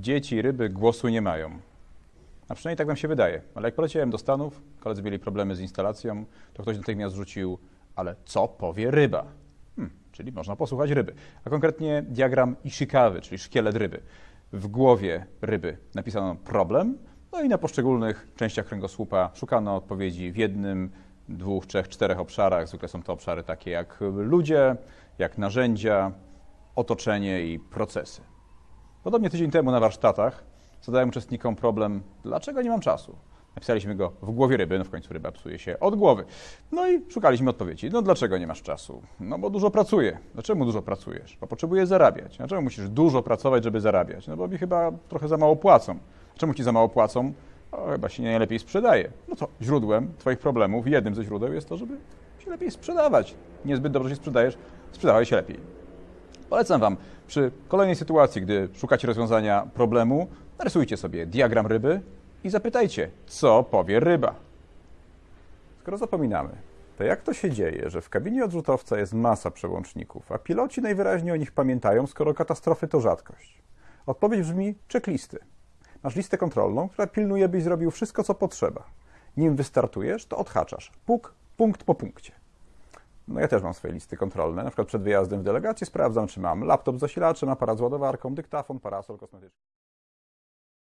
dzieci, ryby głosu nie mają. A przynajmniej tak nam się wydaje. Ale jak poleciałem do Stanów, koledzy mieli problemy z instalacją, to ktoś natychmiast rzucił, ale co powie ryba? Hmm, czyli można posłuchać ryby. A konkretnie diagram Ishikawy, czyli szkielet ryby. W głowie ryby napisano problem, no i na poszczególnych częściach kręgosłupa szukano odpowiedzi w jednym, dwóch, trzech, czterech obszarach. Zwykle są to obszary takie jak ludzie, jak narzędzia, otoczenie i procesy. Podobnie tydzień temu na warsztatach zadałem uczestnikom problem, dlaczego nie mam czasu. Napisaliśmy go w głowie ryby, no w końcu ryba psuje się od głowy. No i szukaliśmy odpowiedzi. No dlaczego nie masz czasu? No bo dużo pracuję. Dlaczego dużo pracujesz? Bo potrzebuję zarabiać. Dlaczego musisz dużo pracować, żeby zarabiać? No bo mi chyba trochę za mało płacą. Czemu ci za mało płacą? O, chyba się nie najlepiej sprzedaje. No to źródłem Twoich problemów, jednym ze źródeł jest to, żeby się lepiej sprzedawać. Niezbyt dobrze się sprzedajesz, sprzedawaj się lepiej. Polecam Wam przy kolejnej sytuacji, gdy szukacie rozwiązania problemu, narysujcie sobie diagram ryby i zapytajcie, co powie ryba. Skoro zapominamy, to jak to się dzieje, że w kabinie odrzutowca jest masa przełączników, a piloci najwyraźniej o nich pamiętają, skoro katastrofy to rzadkość? Odpowiedź brzmi checklisty. Masz listę kontrolną, która pilnuje, byś zrobił wszystko, co potrzeba. Nim wystartujesz, to odhaczasz. Puk, punkt po punkcie. No ja też mam swoje listy kontrolne. Na przykład przed wyjazdem w delegację sprawdzam, czy mam laptop z zasilaczem, aparat z ładowarką, dyktafon, parasol kosmetyczny.